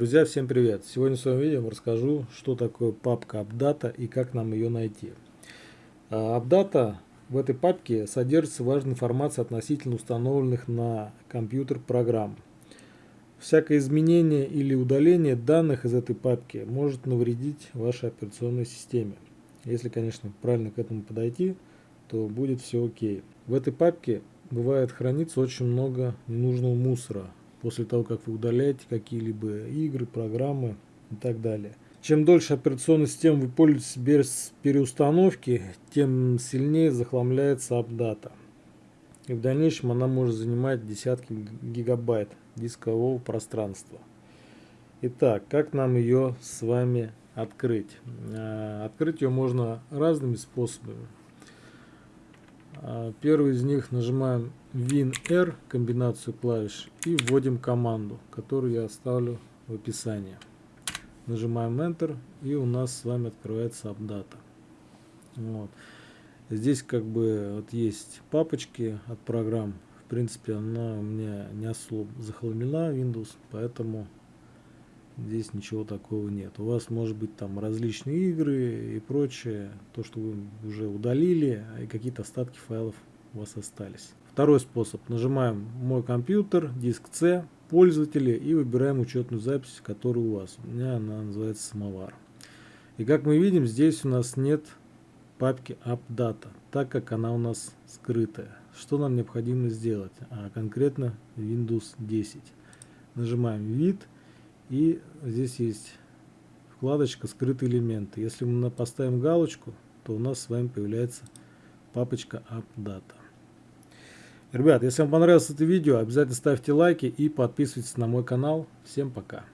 Друзья, всем привет! Сегодня в своем видео расскажу, что такое папка AppData и как нам ее найти. AppData в этой папке содержится важная информация относительно установленных на компьютер программ. Всякое изменение или удаление данных из этой папки может навредить вашей операционной системе. Если, конечно, правильно к этому подойти, то будет все окей. В этой папке бывает хранится очень много ненужного мусора, после того, как вы удаляете какие-либо игры, программы и так далее. Чем дольше операционной системы вы пользуетесь без переустановки, тем сильнее захламляется апдата. И в дальнейшем она может занимать десятки гигабайт дискового пространства. Итак, как нам ее с вами открыть? А, открыть ее можно разными способами. А, первый из них нажимаем WinR, комбинацию клавиш, и вводим команду, которую я оставлю в описании. Нажимаем Enter, и у нас с вами открывается AppData. Вот. Здесь как бы вот есть папочки от программ. В принципе, она у меня не особо захламлена Windows, поэтому здесь ничего такого нет. У вас может быть там различные игры и прочее, то, что вы уже удалили, и какие-то остатки файлов у вас остались. Второй способ. Нажимаем «Мой компьютер», диск C, пользователи и выбираем учетную запись, которая у вас. У меня она называется «Самовар». И как мы видим, здесь у нас нет папки AppData, так как она у нас скрытая. Что нам необходимо сделать? А конкретно Windows 10. Нажимаем «Вид» и здесь есть вкладочка «Скрытые элементы». Если мы поставим галочку, то у нас с вами появляется папочка AppData. Ребят, если вам понравилось это видео, обязательно ставьте лайки и подписывайтесь на мой канал. Всем пока!